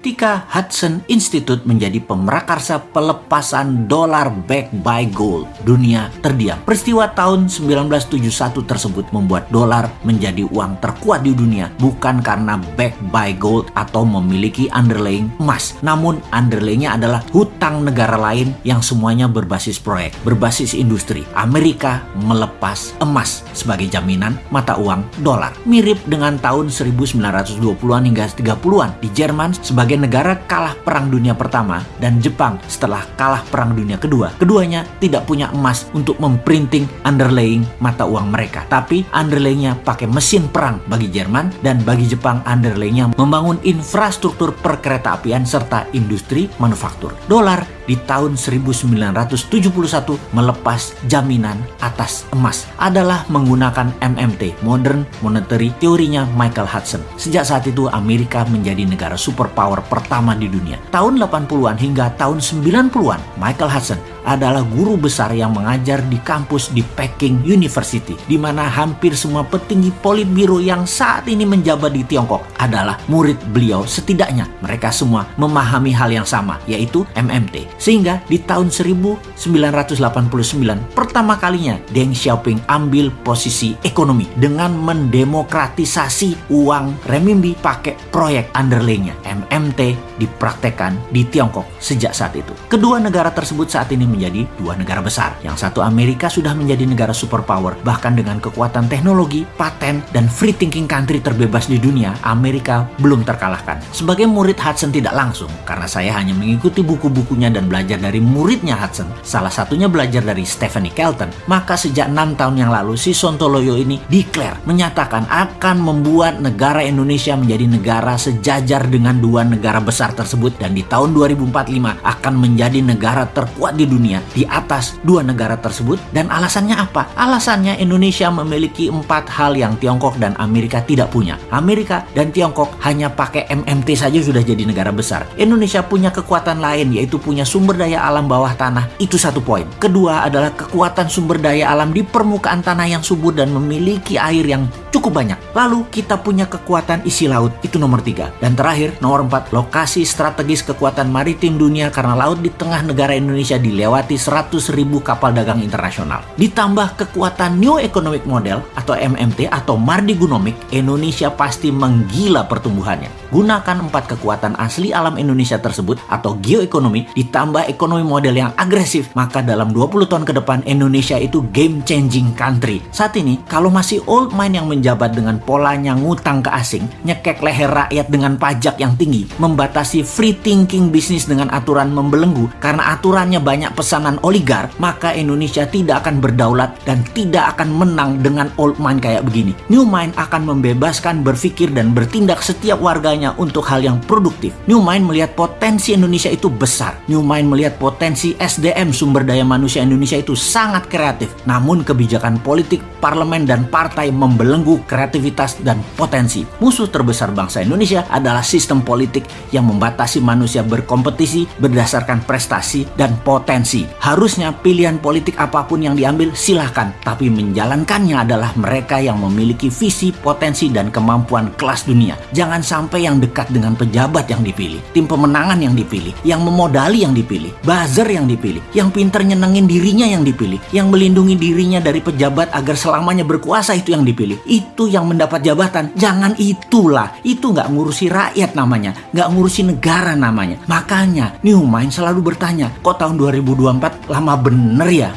ketika Hudson Institute menjadi pemrakarsa pelepasan dolar back by gold. Dunia terdiam. Peristiwa tahun 1971 tersebut membuat dolar menjadi uang terkuat di dunia bukan karena back by gold atau memiliki underlying emas. Namun underlyingnya adalah hutang negara lain yang semuanya berbasis proyek, berbasis industri. Amerika melepas emas sebagai jaminan mata uang dolar. Mirip dengan tahun 1920-an hingga 30-an di Jerman sebagai negara kalah Perang Dunia Pertama dan Jepang setelah kalah Perang Dunia Kedua. Keduanya tidak punya emas untuk memprinting underlying mata uang mereka. Tapi underlayingnya pakai mesin perang bagi Jerman dan bagi Jepang underlayingnya membangun infrastruktur perkereta apian serta industri manufaktur. Dolar di tahun 1971 melepas jaminan atas emas adalah menggunakan MMT, Modern Monetary teorinya Michael Hudson. Sejak saat itu Amerika menjadi negara superpower pertama di dunia. Tahun 80-an hingga tahun 90-an, Michael Hudson adalah guru besar yang mengajar di kampus di Peking University, di mana hampir semua petinggi politbiro yang saat ini menjabat di Tiongkok adalah murid beliau. Setidaknya mereka semua memahami hal yang sama, yaitu MMT. Sehingga di tahun 1989, pertama kalinya Deng Xiaoping ambil posisi ekonomi dengan mendemokratisasi uang renminbi pakai proyek underlaynya. MMT dipraktekkan di Tiongkok sejak saat itu. Kedua negara tersebut saat ini menjadi dua negara besar. Yang satu Amerika sudah menjadi negara superpower, bahkan dengan kekuatan teknologi, paten, dan free thinking country terbebas di dunia, Amerika belum terkalahkan. Sebagai murid Hudson tidak langsung, karena saya hanya mengikuti buku-bukunya dan belajar dari muridnya Hudson, salah satunya belajar dari Stephanie Kelton, maka sejak enam tahun yang lalu si Sontoloyo ini declare, menyatakan akan membuat negara Indonesia menjadi negara sejajar dengan dua negara besar tersebut dan di tahun 2045 akan menjadi negara terkuat di dunia di atas dua negara tersebut dan alasannya apa? Alasannya Indonesia memiliki empat hal yang Tiongkok dan Amerika tidak punya. Amerika dan Tiongkok hanya pakai MMT saja sudah jadi negara besar. Indonesia punya kekuatan lain yaitu punya sumber daya alam bawah tanah. Itu satu poin. Kedua adalah kekuatan sumber daya alam di permukaan tanah yang subur dan memiliki air yang cukup banyak. Lalu kita punya kekuatan isi laut, itu nomor tiga. Dan terakhir, nomor empat, lokasi strategis kekuatan maritim dunia karena laut di tengah negara Indonesia dilewati 100 ribu kapal dagang internasional. Ditambah kekuatan New Economic Model atau MMT atau Mardi Gunomic, Indonesia pasti menggila pertumbuhannya. Gunakan empat kekuatan asli alam Indonesia tersebut atau geoekonomi ditambah ekonomi model yang agresif, maka dalam 20 tahun ke depan Indonesia itu game changing country. Saat ini, kalau masih old mind yang menjabat dengan polanya ngutang ke asing, nyekek leher rakyat dengan pajak yang tinggi, membatasi free thinking bisnis dengan aturan membelenggu karena aturannya banyak pesanan oligar, maka Indonesia tidak akan berdaulat dan tidak akan menang dengan old mind kayak begini. New mind akan membebaskan berpikir dan bertindak setiap warganya untuk hal yang produktif. New mind melihat potensi Indonesia itu besar. New mind melihat potensi SDM sumber daya manusia Indonesia itu sangat kreatif. Namun kebijakan politik, parlemen dan partai membelenggu kreativitas dan potensi. Musuh terbesar bangsa Indonesia adalah sistem politik yang membatasi manusia berkompetisi berdasarkan prestasi dan potensi. Harusnya pilihan politik apa pun yang diambil silahkan, tapi menjalankannya adalah mereka yang memiliki visi, potensi, dan kemampuan kelas dunia. Jangan sampai yang dekat dengan pejabat yang dipilih, tim pemenangan yang dipilih, yang memodali yang dipilih, buzzer yang dipilih, yang pinter nyenengin dirinya yang dipilih, yang melindungi dirinya dari pejabat agar selamanya berkuasa itu yang dipilih. Itu yang mendapat jabatan. Jangan itulah. Itu nggak ngurusi rakyat namanya, nggak ngurusi negara namanya. Makanya New Mind selalu bertanya, kok tahun 2024 lama bener ya?